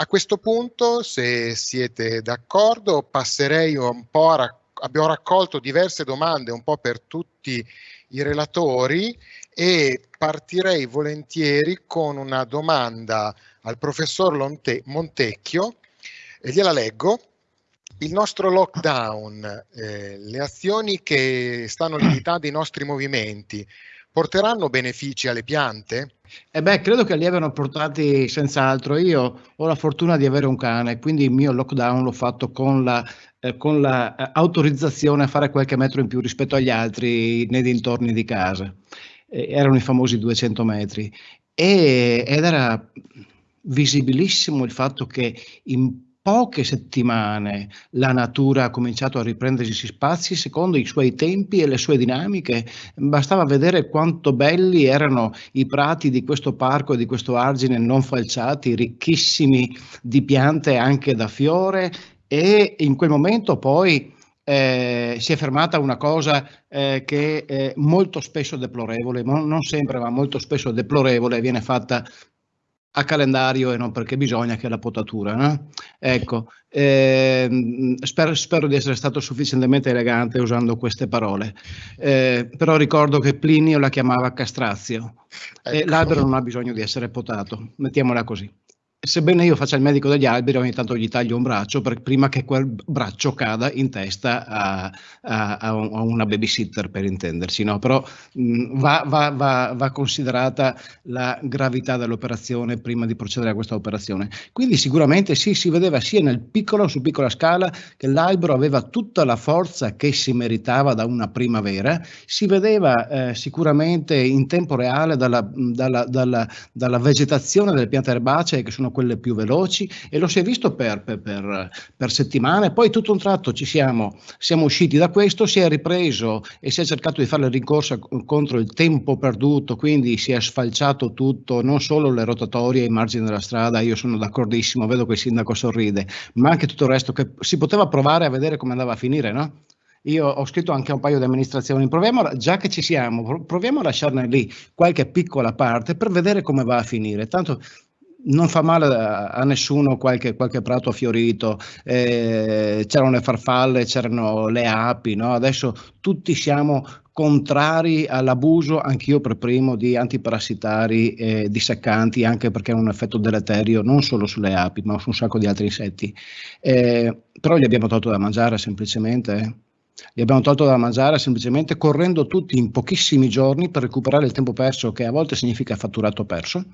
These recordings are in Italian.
a questo punto, se siete d'accordo, passerei un po' a raccontare abbiamo raccolto diverse domande un po' per tutti i relatori e partirei volentieri con una domanda al professor Montecchio, e gliela leggo. Il nostro lockdown, eh, le azioni che stanno limitando i nostri movimenti, porteranno benefici alle piante? Eh beh, credo che li abbiano portati senz'altro. Io ho la fortuna di avere un cane, quindi il mio lockdown l'ho fatto con la, eh, con la eh, a fare qualche metro in più rispetto agli altri nei dintorni di casa. Eh, erano i famosi 200 metri. E, ed era visibilissimo il fatto che in poche settimane la natura ha cominciato a riprendersi spazi secondo i suoi tempi e le sue dinamiche. Bastava vedere quanto belli erano i prati di questo parco e di questo argine non falciati, ricchissimi di piante anche da fiore e in quel momento poi eh, si è fermata una cosa eh, che è molto spesso deplorevole, non sempre ma molto spesso deplorevole, viene fatta a calendario e non perché bisogna che la potatura. No? Ecco, eh, spero, spero, di essere stato sufficientemente elegante usando queste parole, eh, però ricordo che Plinio la chiamava castrazio ecco. e l'albero non ha bisogno di essere potato, mettiamola così sebbene io faccia il medico degli alberi, ogni tanto gli taglio un braccio per, prima che quel braccio cada in testa a, a, a una babysitter, per intenderci. No? Però mh, va, va, va, va, considerata la gravità dell'operazione prima di procedere a questa operazione. Quindi sicuramente sì, si vedeva sia nel piccolo, su piccola scala, che l'albero aveva tutta la forza che si meritava da una primavera, si vedeva eh, sicuramente in tempo reale dalla, dalla, dalla, dalla vegetazione delle piante erbacee che sono quelle più veloci e lo si è visto per, per, per, per settimane, poi tutto un tratto ci siamo, siamo usciti da questo, si è ripreso e si è cercato di fare la rincorsa contro il tempo perduto, quindi si è sfalciato tutto, non solo le rotatorie ai margini della strada, io sono d'accordissimo, vedo che il sindaco sorride, ma anche tutto il resto che si poteva provare a vedere come andava a finire, no? Io ho scritto anche un paio di amministrazioni, proviamo, già che ci siamo, proviamo a lasciarne lì qualche piccola parte per vedere come va a finire. Tanto non fa male a, nessuno qualche, qualche prato fiorito, eh, c'erano le farfalle, c'erano le api, no? adesso tutti siamo contrari all'abuso, anch'io per primo, di antiparassitari e disseccanti, anche perché hanno un effetto deleterio non solo sulle api, ma su un sacco di altri insetti. Eh, però gli abbiamo tolto da mangiare semplicemente. Eh. Gli abbiamo tolto da mangiare semplicemente correndo tutti in pochissimi giorni per recuperare il tempo perso, che a volte significa fatturato perso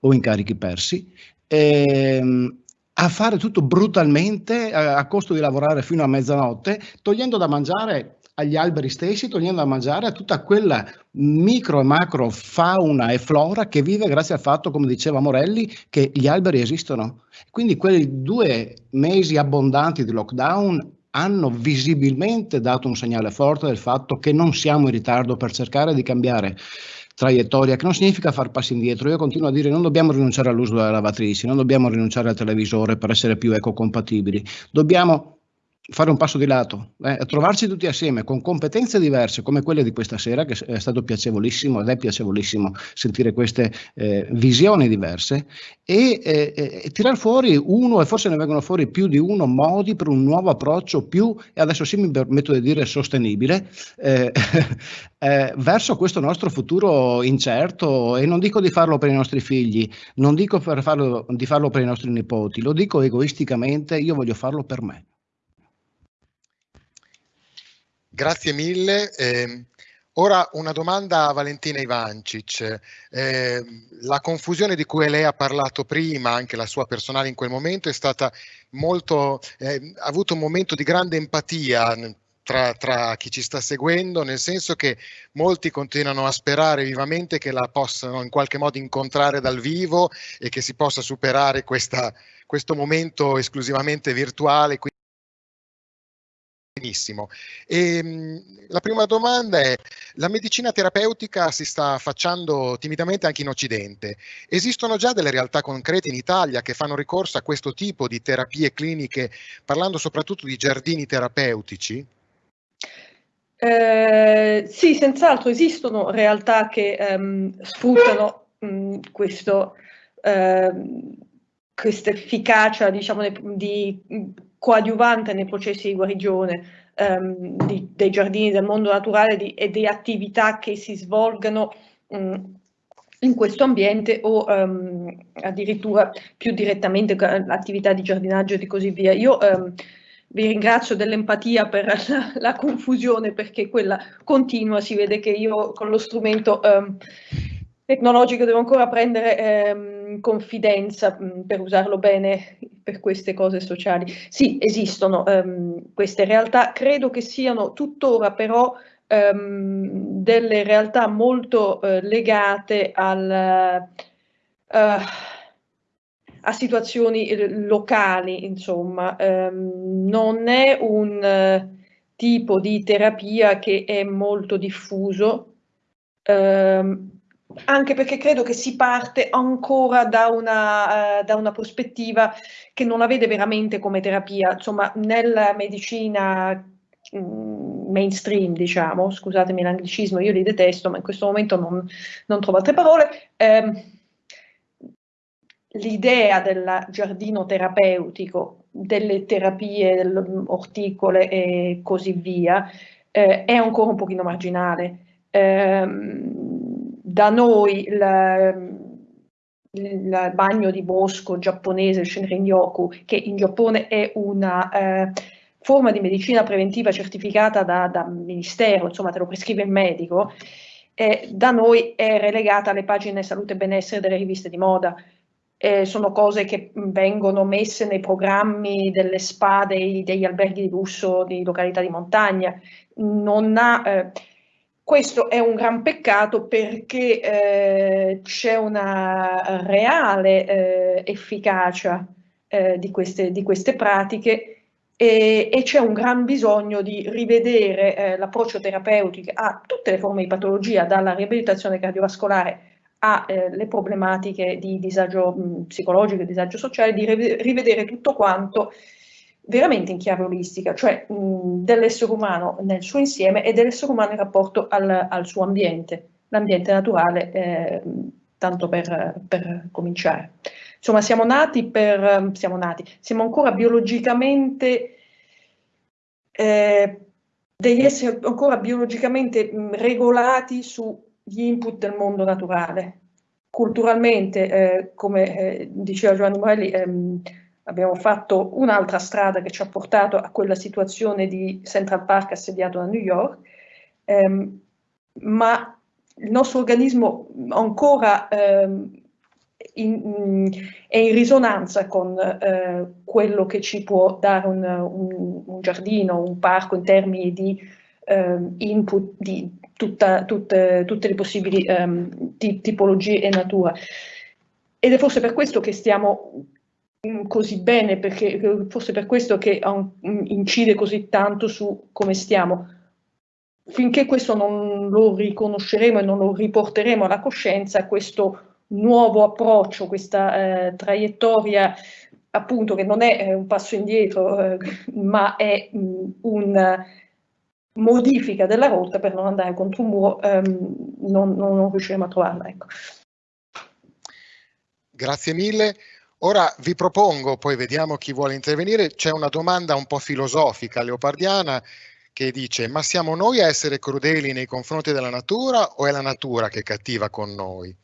o incarichi persi, ehm, a fare tutto brutalmente a, a costo di lavorare fino a mezzanotte, togliendo da mangiare agli alberi stessi, togliendo da mangiare a tutta quella micro e macro fauna e flora che vive grazie al fatto, come diceva Morelli, che gli alberi esistono. Quindi quei due mesi abbondanti di lockdown hanno visibilmente dato un segnale forte del fatto che non siamo in ritardo per cercare di cambiare traiettoria, che non significa far passi indietro. Io continuo a dire non dobbiamo rinunciare all'uso delle lavatrici, non dobbiamo rinunciare al televisore per essere più ecocompatibili, dobbiamo fare un passo di lato, eh, trovarci tutti assieme con competenze diverse come quelle di questa sera, che è stato piacevolissimo ed è piacevolissimo sentire queste eh, visioni diverse e, eh, e tirar fuori uno e forse ne vengono fuori più di uno modi per un nuovo approccio più, e adesso sì mi permetto di dire sostenibile, eh, eh, verso questo nostro futuro incerto e non dico di farlo per i nostri figli, non dico farlo, di farlo per i nostri nipoti, lo dico egoisticamente, io voglio farlo per me. Grazie mille. Eh, ora una domanda a Valentina Ivancic. Eh, la confusione di cui lei ha parlato prima, anche la sua personale in quel momento, è stata molto, eh, ha avuto un momento di grande empatia tra, tra, chi ci sta seguendo, nel senso che molti continuano a sperare vivamente che la possano in qualche modo incontrare dal vivo e che si possa superare questa, questo momento esclusivamente virtuale. Benissimo. E, ehm, la prima domanda è, la medicina terapeutica si sta facendo timidamente anche in Occidente. Esistono già delle realtà concrete in Italia che fanno ricorso a questo tipo di terapie cliniche, parlando soprattutto di giardini terapeutici? Eh, sì, senz'altro esistono realtà che ehm, sfruttano mh, questo, ehm, questa efficacia diciamo, di coadiuvante nei processi di guarigione ehm, di, dei giardini del mondo naturale di, e di attività che si svolgano mh, in questo ambiente o um, addirittura più direttamente l'attività di giardinaggio e così via. Io um, vi ringrazio dell'empatia per la, la, confusione perché quella continua, si vede che io con lo strumento um, tecnologico devo ancora prendere confidenza per usarlo bene per queste cose sociali. Sì, esistono queste realtà, credo che siano tuttora però ehm, delle realtà molto eh, legate al, uh, a situazioni eh, locali, insomma, ehm, non è un uh, tipo di terapia che è molto diffuso, ehm, anche perché credo che si parte ancora da una, uh, da una, prospettiva che non la vede veramente come terapia. Insomma, nella medicina Mm, mainstream, diciamo, scusatemi l'anglicismo, io li detesto, ma in questo momento non, non trovo altre parole. Eh, L'idea del giardino terapeutico, delle terapie orticole e così via, eh, è ancora un pochino marginale. Eh, da noi il, il bagno di bosco giapponese, il Shinrin-yoku, che in Giappone è una eh, forma di medicina preventiva certificata da, da ministero, insomma te lo prescrive il medico, eh, da noi è relegata alle pagine salute e benessere delle riviste di moda. Eh, sono cose che vengono messe nei programmi delle spa dei, degli alberghi di lusso di località di montagna. Ha, eh, questo è un gran peccato perché eh, c'è una reale eh, efficacia eh, di queste, di queste pratiche e, e c'è un gran bisogno di rivedere eh, l'approccio terapeutico a tutte le forme di patologia, dalla riabilitazione cardiovascolare alle eh, problematiche di disagio mh, psicologico e disagio sociale, di rivedere tutto quanto veramente in chiave olistica, cioè dell'essere umano nel suo insieme e dell'essere umano in rapporto al, al suo ambiente, l'ambiente naturale, eh, tanto per, per cominciare. Insomma, siamo nati per, siamo nati, siamo ancora biologicamente, eh, degli esseri ancora biologicamente regolati sugli input del mondo naturale. Culturalmente, eh, come eh, diceva Giovanni Morelli, ehm, abbiamo fatto un'altra strada che ci ha portato a quella situazione di Central Park assediato da New York, ehm, ma il nostro organismo ancora ehm, in, è in risonanza con eh, quello che ci può dare un, un, un, giardino, un parco in termini di eh, input di tutta, tutte, tutte, le possibili um, tipologie e natura. Ed è forse per questo che stiamo così bene, perché forse per questo che incide così tanto su come stiamo. Finché questo non lo riconosceremo e non lo riporteremo alla coscienza, questo nuovo approccio, questa eh, traiettoria appunto che non è un passo indietro, eh, ma è mh, un modifica della rotta per non andare contro un muro, ehm, non, non, riusciremo a trovarla. Ecco. Grazie mille. Ora vi propongo, poi vediamo chi vuole intervenire, c'è una domanda un po' filosofica leopardiana che dice ma siamo noi a essere crudeli nei confronti della natura o è la natura che è cattiva con noi?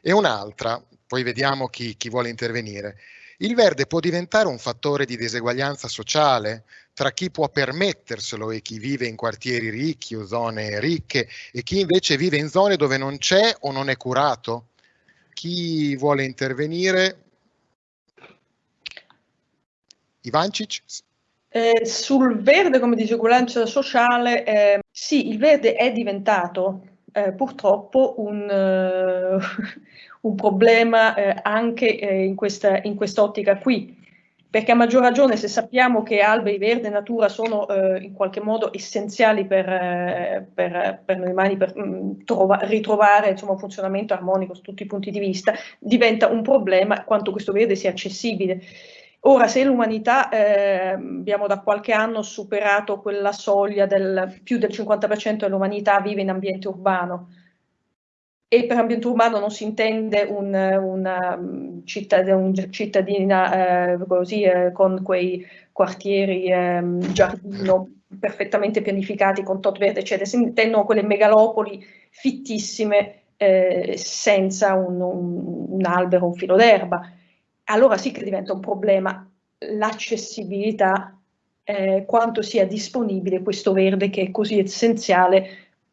E un'altra, poi vediamo chi, chi vuole intervenire. Il verde può diventare un fattore di diseguaglianza sociale tra chi può permetterselo e chi vive in quartieri ricchi o zone ricche e chi invece vive in zone dove non c'è o non è curato? Chi vuole intervenire? Ivancic? Eh, sul verde come diseguaglianza sociale, eh, sì, il verde è diventato eh, purtroppo un, uh, un problema eh, anche eh, in, questa, in quest'ottica qui, perché a maggior ragione se sappiamo che alberi, verde e natura sono eh, in qualche modo essenziali per, eh, per, per noi umani per mh, mm, trova, ritrovare insomma, un funzionamento armonico su tutti i punti di vista, diventa un problema quanto questo verde sia accessibile. Ora, se l'umanità, eh, abbiamo da qualche anno superato quella soglia del più del 50% dell'umanità vive in ambiente urbano, e per ambiente urbano non si intende un, una mm, cittadina, un cittadina eh, così, eh, con quei quartieri eh, giardino perfettamente pianificati con tot verde, eccetera, si intendono quelle megalopoli fittissime eh, senza un, un, un albero, un filo d'erba. Allora sì che diventa un problema l'accessibilità, eh, quanto sia disponibile questo verde che è così essenziale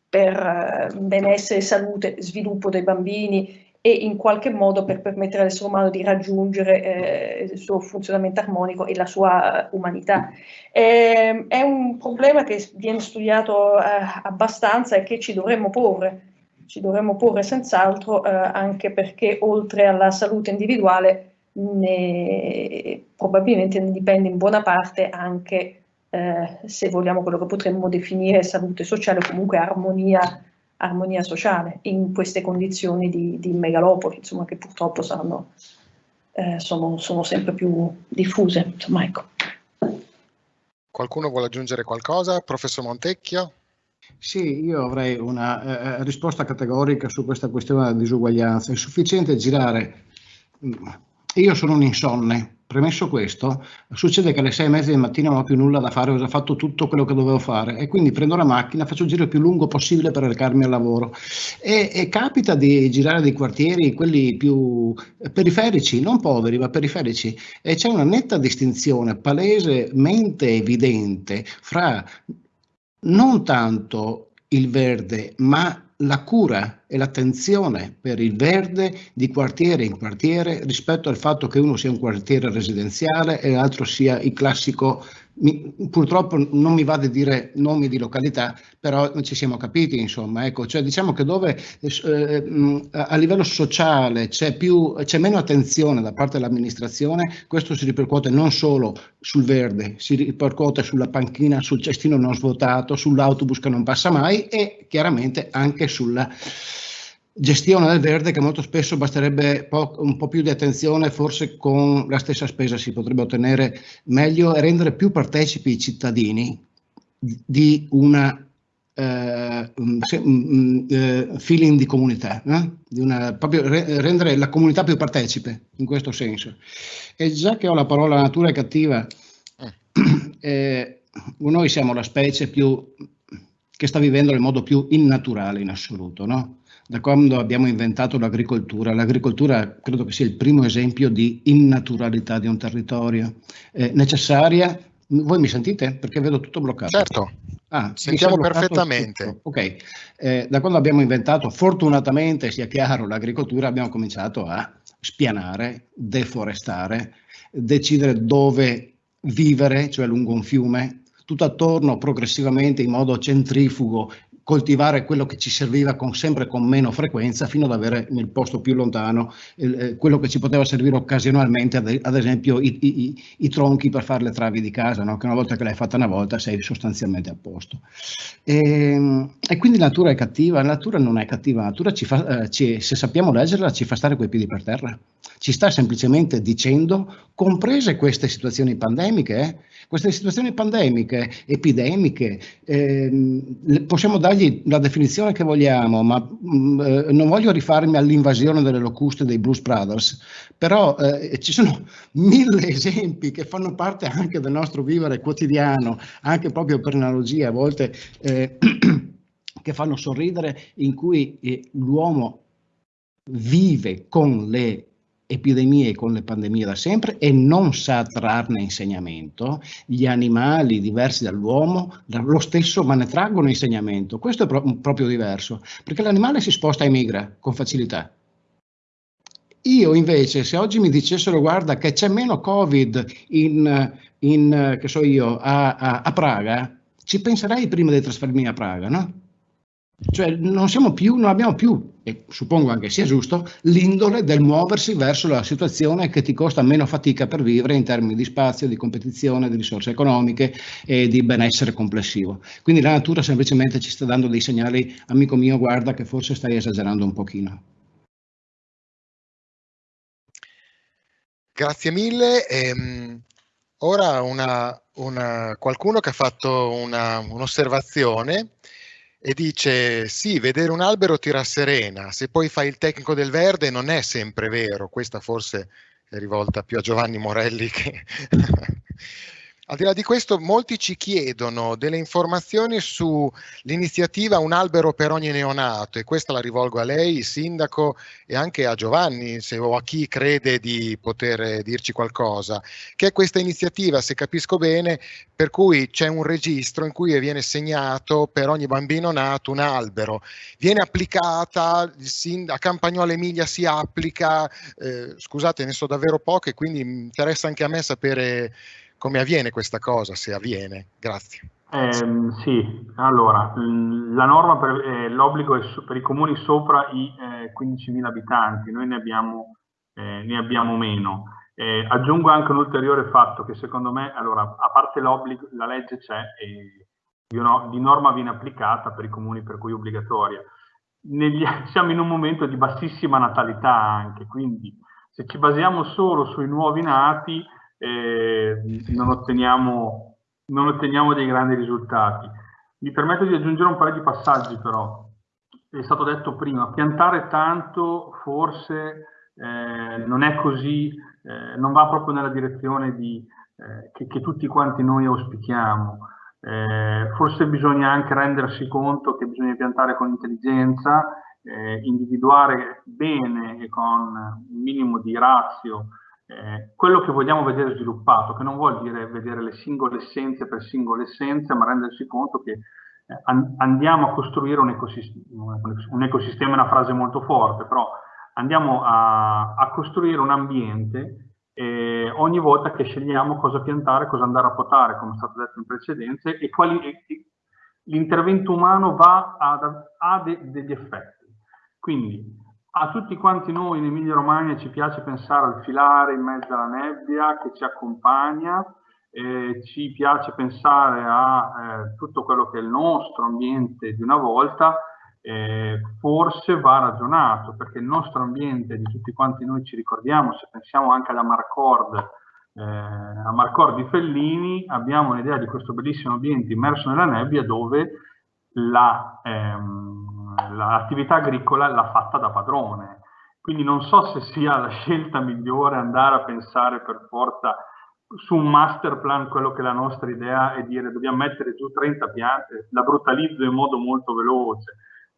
per eh, benessere, salute, sviluppo dei bambini e in qualche modo per permettere all'essere umano di raggiungere eh, il suo funzionamento armonico e la sua umanità. Eh, è un problema che viene studiato eh, abbastanza e che ci dovremmo porre, ci dovremmo porre senz'altro eh, anche perché oltre alla salute individuale ne, probabilmente ne dipende in buona parte anche eh, se vogliamo quello che potremmo definire salute sociale o comunque armonia, armonia sociale in queste condizioni di, di megalopoli, insomma, che purtroppo saranno, eh, sono, sono, sempre più diffuse. Insomma, ecco. Qualcuno vuole aggiungere qualcosa? Professor Montecchio? Sì, io avrei una eh, eh risposta categorica su questa questione della disuguaglianza. È sufficiente girare. Io sono un insonne, Premesso questo, succede che alle sei e mezza del mattino non ho più nulla da fare, ho già fatto tutto quello che dovevo fare e quindi prendo la macchina, faccio il giro più lungo possibile per recarmi al lavoro. E, e capita di girare dei quartieri, quelli più periferici, non poveri, ma periferici, e c'è una netta distinzione palesemente evidente fra non tanto il verde, ma la cura e l'attenzione per il verde di quartiere in quartiere rispetto al fatto che uno sia un quartiere residenziale e l'altro sia il classico mi, purtroppo non mi va di dire nomi di località, però ci siamo capiti, insomma, ecco, cioè diciamo che dove eh, a livello sociale c'è, più, c'è meno attenzione da parte dell'amministrazione, questo si ripercuote non solo sul verde, si ripercuote sulla panchina, sul cestino non svuotato, sull'autobus che non passa mai e chiaramente anche sulla gestione del verde che molto spesso basterebbe po un po' più di attenzione, forse con la stessa spesa si potrebbe ottenere meglio e rendere più partecipi i cittadini di una eh, eh, feeling di comunità, eh? di una, proprio re rendere la comunità più partecipe in questo senso. E già che ho la parola natura è cattiva, eh, noi siamo la specie più che sta vivendo nel modo più innaturale in assoluto, no? Da quando abbiamo inventato l'agricoltura. L'agricoltura credo che sia il primo esempio di innaturalità di un territorio eh, necessaria. Voi mi sentite? Perché vedo tutto bloccato. Certo, ah, sentiamo perfettamente. Tutto. Ok, eh, da quando abbiamo inventato, fortunatamente sia chiaro, l'agricoltura abbiamo cominciato a spianare, deforestare, decidere dove vivere, cioè lungo un fiume, tutto attorno progressivamente in modo centrifugo coltivare quello che ci serviva con, sempre con meno frequenza fino ad avere nel posto più lontano eh, quello che ci poteva servire occasionalmente, ad, ad esempio i, i, i, tronchi per fare le travi di casa, no? che una volta che l'hai fatta una volta sei sostanzialmente a posto. E, ehm, e quindi la natura è cattiva, la natura non è cattiva, la natura ci fa, eh, ci, se sappiamo leggerla ci fa stare coi piedi per terra, ci sta semplicemente dicendo, comprese queste situazioni pandemiche, eh, queste situazioni pandemiche, epidemiche, ehm, possiamo dargli la definizione che vogliamo, ma mh, mm, eh, non voglio rifarmi all'invasione delle locuste dei Blues Brothers, però eh, ci sono mille esempi che fanno parte anche del nostro vivere quotidiano, anche proprio per analogia, a volte eh, che fanno sorridere, in cui eh, l'uomo vive con le epidemie con le pandemie da sempre e non sa trarne insegnamento, gli animali diversi dall'uomo lo stesso ma ne traggono insegnamento, questo è pro proprio diverso, perché l'animale si sposta e migra con facilità. Io invece, se oggi mi dicessero guarda che c'è meno Covid in, in so io, a, a, a Praga, ci penserei prima di trasferirmi a Praga, no? Cioè non più, non abbiamo più, e suppongo anche sia giusto, l'indole del muoversi verso la situazione che ti costa meno fatica per vivere in termini di spazio, di competizione, di risorse economiche e di benessere complessivo. Quindi la natura semplicemente ci sta dando dei segnali, amico mio, guarda che forse stai esagerando un pochino. Grazie mille. Ehm, ora una, una, qualcuno che ha fatto un'osservazione e dice sì, vedere un albero ti rasserena, se poi fai il tecnico del verde non è sempre vero, questa forse è rivolta più a Giovanni Morelli che... Al di là di questo, molti ci chiedono delle informazioni sull'iniziativa Un albero per ogni neonato e questa la rivolgo a lei, sindaco, e anche a Giovanni, se, o a chi crede di poter dirci qualcosa, che è questa iniziativa, se capisco bene, per cui c'è un registro in cui viene segnato per ogni bambino nato un albero. Viene applicata, a Campagnolo Emilia si applica, eh, scusate ne so davvero poco e quindi interessa anche a me sapere come avviene questa cosa, se avviene? Grazie. Eh, sì, allora, la norma per eh, l'obbligo è per i comuni sopra i eh, 15.000 abitanti, noi ne abbiamo, eh, ne abbiamo meno. Eh, aggiungo anche un ulteriore fatto che secondo me, allora, a parte l'obbligo, la legge c'è e di norma viene applicata per i comuni per cui è obbligatoria. Negli, siamo in un momento di bassissima natalità anche, quindi se ci basiamo solo sui nuovi nati, eh, non, otteniamo, non otteniamo dei grandi risultati. Mi permetto di aggiungere un paio di passaggi però. È stato detto prima, piantare tanto forse eh, non è così, eh, non va proprio nella direzione di, eh, che, che, tutti quanti noi auspichiamo. Eh, forse bisogna anche rendersi conto che bisogna piantare con intelligenza, eh, individuare bene e con un minimo di razio eh, quello che vogliamo vedere sviluppato, che non vuol dire vedere le singole essenze per singole essenze, ma rendersi conto che eh, andiamo a costruire un ecosistema, un ecosistema è una frase molto forte, però andiamo a, a costruire un ambiente eh, ogni volta che scegliamo cosa piantare, cosa andare a potare, come è stato detto in precedenza, e quali l'intervento umano va a, a de, degli effetti. Quindi a tutti quanti noi in Emilia Romagna ci piace pensare al filare in mezzo alla nebbia che ci accompagna, eh, ci piace pensare a eh, tutto quello che è il nostro ambiente di una volta, eh, forse va ragionato, perché il nostro ambiente di tutti quanti noi ci ricordiamo, se pensiamo anche alla Marcord, eh, a Marcord di Fellini, abbiamo un'idea di questo bellissimo ambiente immerso nella nebbia dove la... Ehm, l'attività agricola l'ha fatta da padrone. Quindi non so se sia la scelta migliore andare a pensare per forza su un master plan quello che è la nostra idea è dire dobbiamo mettere giù 30 piante, la brutalizzo in modo molto veloce,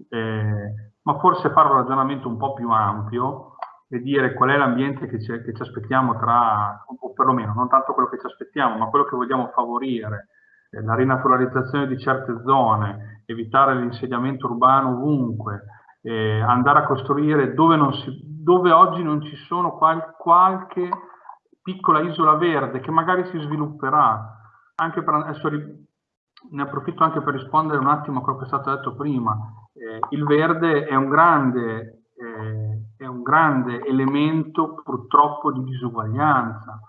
eh, ma forse fare un ragionamento un po' più ampio e dire qual è l'ambiente che, che, ci aspettiamo tra, o perlomeno non tanto quello che ci aspettiamo, ma quello che vogliamo favorire, la rinaturalizzazione di certe zone, evitare l'insediamento urbano ovunque, eh, andare a costruire dove, si, dove, oggi non ci sono qual, qualche piccola isola verde che magari si svilupperà. Anche per, adesso ne approfitto anche per rispondere un attimo a quello che è stato detto prima. Eh, il verde è un grande, eh, è un grande elemento purtroppo di disuguaglianza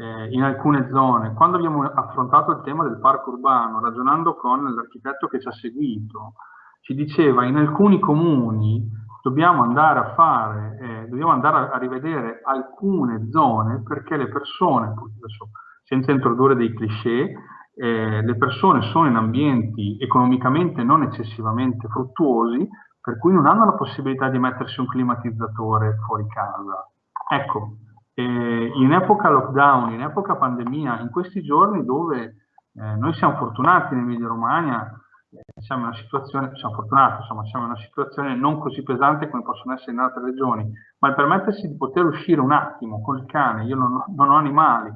eh, in alcune zone. Quando abbiamo affrontato il tema del parco urbano, ragionando con l'architetto che ci ha seguito, ci diceva in alcuni comuni dobbiamo andare a fare, eh, dobbiamo andare a, rivedere alcune zone perché le persone, adesso, senza introdurre dei cliché, eh, le persone sono in ambienti economicamente non eccessivamente fruttuosi, per cui non hanno la possibilità di mettersi un climatizzatore fuori casa. Ecco, eh, in epoca lockdown, in epoca pandemia, in questi giorni dove eh, noi siamo fortunati in Emilia Romagna, eh, siamo in una situazione, siamo fortunati, insomma, siamo in una situazione non così pesante come possono essere in altre regioni, ma il permettersi di poter uscire un attimo col cane, io non non ho animali,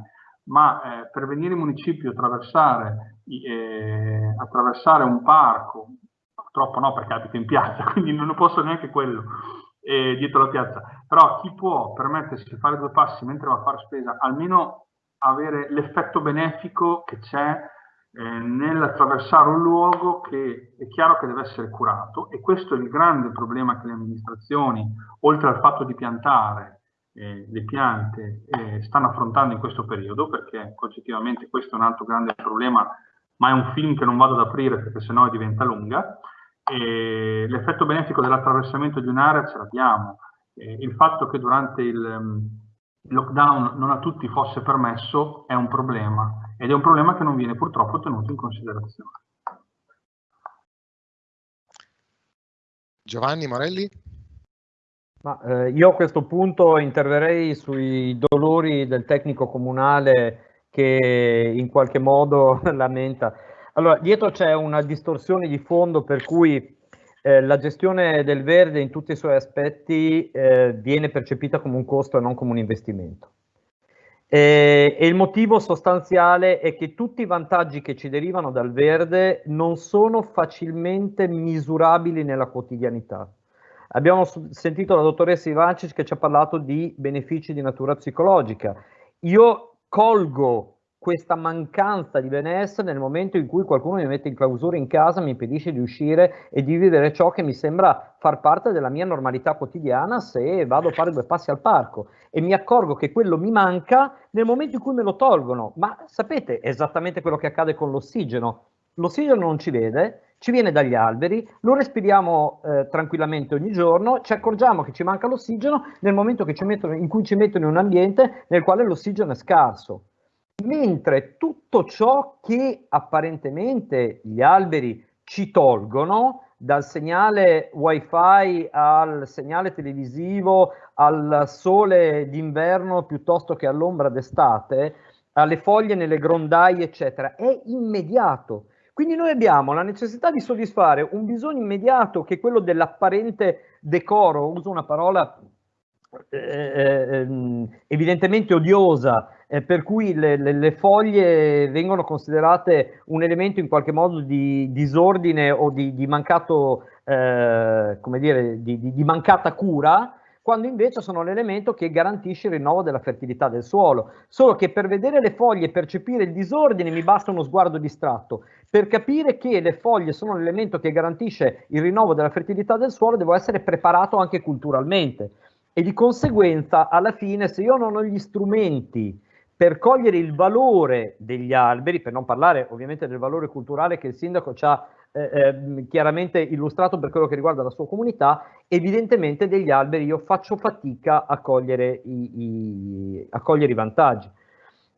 ma eh, per venire in municipio attraversare, eh, attraversare un parco, purtroppo no perché abito in piazza, quindi non posso neanche quello, eh, dietro la piazza, però chi può permettersi di fare due passi mentre va a fare spesa, almeno avere l'effetto benefico che c'è eh, nell'attraversare un luogo che è chiaro che deve essere curato e questo è il grande problema che le amministrazioni, oltre al fatto di piantare eh, le piante, eh, stanno affrontando in questo periodo, perché oggettivamente questo è un altro grande problema, ma è un film che non vado ad aprire perché sennò diventa lunga, l'effetto benefico dell'attraversamento di un'area ce l'abbiamo. il fatto che durante il um, lockdown non a tutti fosse permesso è un problema ed è un problema che non viene purtroppo tenuto in considerazione. Giovanni Morelli? Ma, eh, io a questo punto interverrei sui dolori del tecnico comunale che in qualche modo lamenta. Allora, dietro c'è una distorsione di fondo per cui eh, la gestione del verde in tutti i suoi aspetti eh, viene percepita come un costo e non come un investimento. E, e il motivo sostanziale è che tutti i vantaggi che ci derivano dal verde non sono facilmente misurabili nella quotidianità. Abbiamo sentito la dottoressa Ivancic che ci ha parlato di benefici di natura psicologica. Io colgo questa mancanza di benessere nel momento in cui qualcuno mi mette in clausura in casa, mi impedisce di uscire e di vivere ciò che mi sembra far parte della mia normalità quotidiana se vado a fare due passi al parco e mi accorgo che quello mi manca nel momento in cui me lo tolgono. Ma sapete esattamente quello che accade con l'ossigeno? L'ossigeno non ci vede, ci viene dagli alberi, lo respiriamo eh, tranquillamente ogni giorno, ci accorgiamo che ci manca l'ossigeno nel momento mettono, in cui ci mettono in un ambiente nel quale l'ossigeno è scarso mentre tutto ciò che apparentemente gli alberi ci tolgono, dal segnale wifi al segnale televisivo, al sole d'inverno piuttosto che all'ombra d'estate, alle foglie nelle grondaie, eccetera, è immediato. Quindi noi abbiamo la necessità di soddisfare un bisogno immediato che è quello dell'apparente decoro, uso una parola eh, eh, ehm, evidentemente odiosa, eh, per cui le, le, le, foglie vengono considerate un elemento in qualche modo di disordine o di, di mancato, eh, come dire, di, di, di mancata cura, quando invece sono l'elemento che garantisce il rinnovo della fertilità del suolo. Solo che per vedere le foglie e percepire il disordine mi basta uno sguardo distratto. Per capire che le foglie sono l'elemento che garantisce il rinnovo della fertilità del suolo, devo essere preparato anche culturalmente. E di conseguenza, alla fine, se io non ho gli strumenti per cogliere il valore degli alberi, per non parlare ovviamente del valore culturale che il sindaco ci ha eh, eh, chiaramente illustrato per quello che riguarda la sua comunità, evidentemente degli alberi io faccio fatica a cogliere i, i, a cogliere i vantaggi.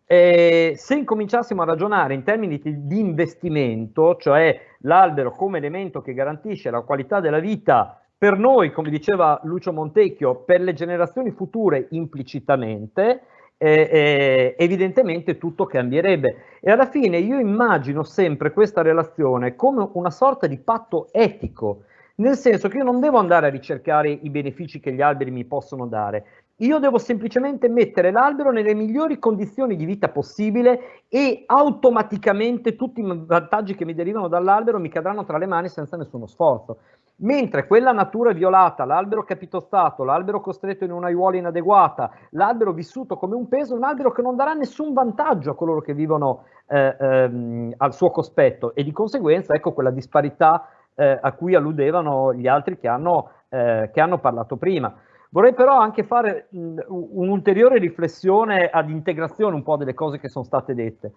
Eh, se incominciassimo a ragionare in termini di investimento, cioè l'albero come elemento che garantisce la qualità della vita per noi, come diceva Lucio Montecchio, per le generazioni future implicitamente, eh, evidentemente tutto cambierebbe. E alla fine io immagino sempre questa relazione come una sorta di patto etico, nel senso che io non devo andare a ricercare i benefici che gli alberi mi possono dare, io devo semplicemente mettere l'albero nelle migliori condizioni di vita possibile e automaticamente tutti i vantaggi che mi derivano dall'albero mi cadranno tra le mani senza nessuno sforzo. Mentre quella natura violata, l'albero capitostato, l'albero costretto in un'aiuola inadeguata, l'albero vissuto come un peso, un albero che non darà nessun vantaggio a coloro che vivono eh, ehm, al suo cospetto e di conseguenza ecco quella disparità eh, a cui alludevano gli altri che hanno, eh, che hanno parlato prima. Vorrei però anche fare un'ulteriore riflessione ad integrazione un po' delle cose che sono state dette.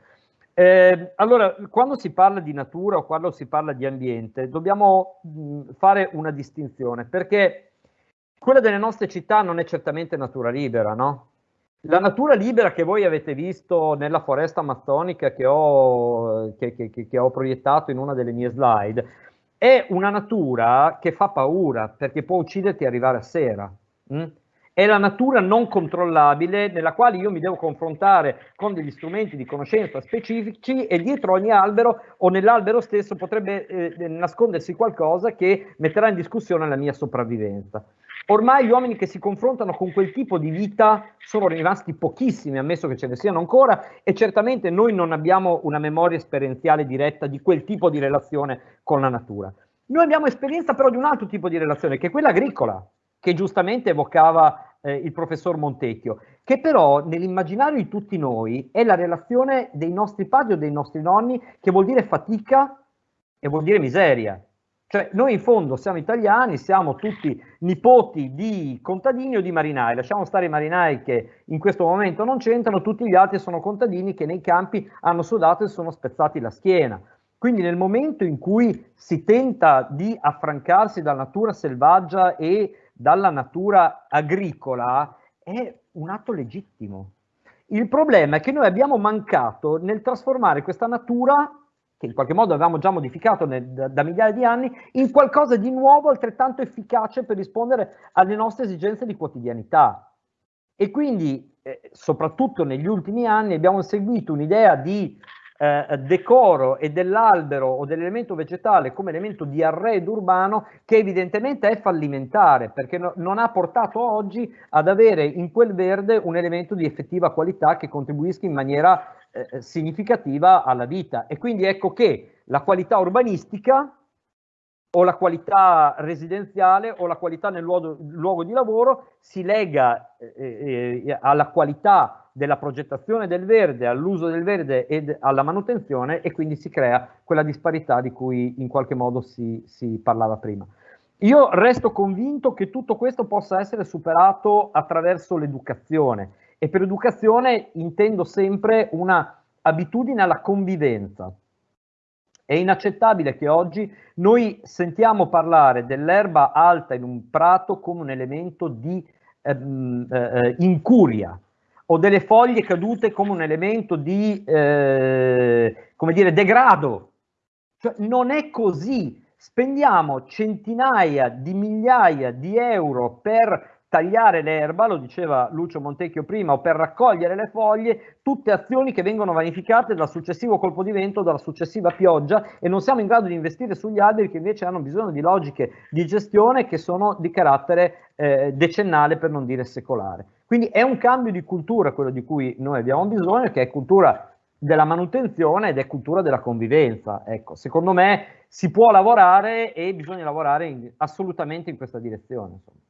Eh, allora, quando si parla di natura o quando si parla di ambiente, dobbiamo mh, fare una distinzione, perché quella delle nostre città non è certamente natura libera, no? La natura libera che voi avete visto nella foresta amazzonica che ho, che, che, che ho proiettato in una delle mie slide, è una natura che fa paura, perché può ucciderti e arrivare a sera. Mh? È la natura non controllabile nella quale io mi devo confrontare con degli strumenti di conoscenza specifici e dietro ogni albero o nell'albero stesso potrebbe eh, nascondersi qualcosa che metterà in discussione la mia sopravvivenza. Ormai gli uomini che si confrontano con quel tipo di vita sono rimasti pochissimi, ammesso che ce ne siano ancora, e certamente noi non abbiamo una memoria esperienziale diretta di quel tipo di relazione con la natura. Noi abbiamo esperienza però di un altro tipo di relazione, che è quella agricola, che giustamente evocava eh, il professor Montecchio, che però nell'immaginario di tutti noi è la relazione dei nostri padri o dei nostri nonni che vuol dire fatica e vuol dire miseria. Cioè noi in fondo siamo italiani, siamo tutti nipoti di contadini o di marinai, lasciamo stare i marinai che in questo momento non c'entrano, tutti gli altri sono contadini che nei campi hanno sudato e sono spezzati la schiena. Quindi nel momento in cui si tenta di affrancarsi dalla natura selvaggia e dalla natura agricola è un atto legittimo. Il problema è che noi abbiamo mancato nel trasformare questa natura che in qualche modo avevamo già modificato nel, da, da, migliaia di anni, in qualcosa di nuovo altrettanto efficace per rispondere alle nostre esigenze di quotidianità. E quindi, eh, soprattutto negli ultimi anni, abbiamo seguito un'idea di eh, decoro e dell'albero o dell'elemento vegetale come elemento di arredo urbano che evidentemente è fallimentare perché no, non ha portato oggi ad avere in quel verde un elemento di effettiva qualità che contribuisca in maniera eh, significativa alla vita. E quindi ecco che la qualità urbanistica o la qualità residenziale o la qualità nel luogo, luogo di lavoro si lega eh, eh, alla qualità della progettazione del verde, all'uso del verde e alla manutenzione e quindi si crea quella disparità di cui in qualche modo si, si parlava prima. Io resto convinto che tutto questo possa essere superato attraverso l'educazione e per educazione intendo sempre una abitudine alla convivenza. È inaccettabile che oggi noi sentiamo parlare dell'erba alta in un prato come un elemento di ehm, eh, incuria, o delle foglie cadute come un elemento di, eh, come dire, degrado. Cioè, non è così. Spendiamo centinaia di migliaia di euro per tagliare l'erba, lo diceva Lucio Montecchio prima, o per raccogliere le foglie, tutte azioni che vengono vanificate dal successivo colpo di vento, dalla successiva pioggia e non siamo in grado di investire sugli alberi che invece hanno bisogno di logiche di gestione che sono di carattere eh, decennale per non dire secolare. Quindi è un cambio di cultura quello di cui noi abbiamo bisogno, che è cultura della manutenzione ed è cultura della convivenza. Ecco, secondo me si può lavorare e bisogna lavorare in, assolutamente in questa direzione. Insomma.